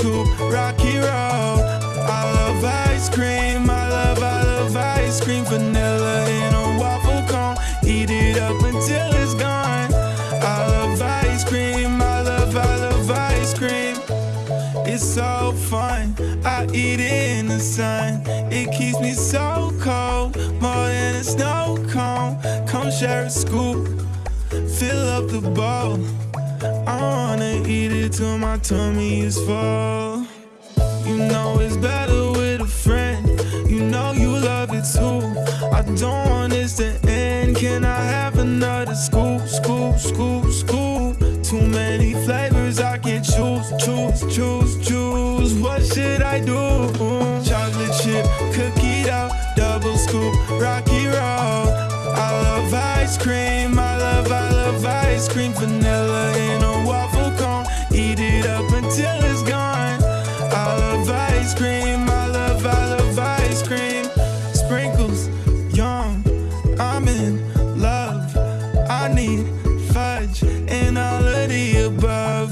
Scoop, Rocky Road. I love ice cream, I love, I love ice cream, vanilla in a waffle cone. Eat it up until it's gone. I love ice cream, I love, I love ice cream. It's so fun, I eat it in the sun. It keeps me so cold, more than a snow cone. Come share a scoop, fill up the bowl. I wanna eat it till my tummy is full. You know it's better with a friend. You know you love it too. I don't want this to end. Can I have another scoop, scoop, scoop, scoop? Too many flavors I can choose, choose, choose, choose. What should I do? Chocolate chip, cookie dough, double scoop, rocky vanilla in a waffle cone. Eat it up until it's gone. I love ice cream, I love, I love ice cream. Sprinkles, yum, I'm in love. I need fudge and all of the above.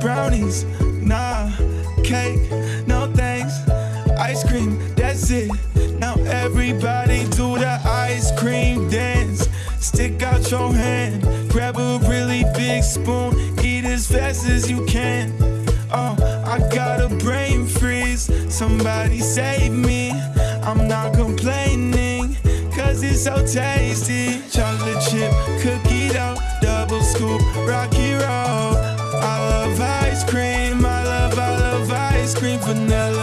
Brownies, nah, cake, no thanks. Ice cream, that's it. Now everybody do the ice cream dance. Stick out your hand, grab a really big spoon, eat as fast as you can. Oh, I got a brain freeze. Somebody save me. I'm not complaining, cause it's so tasty. Chocolate chip, cookie dough, double scoop, rocky road. I love ice cream, I love, I love ice cream, vanilla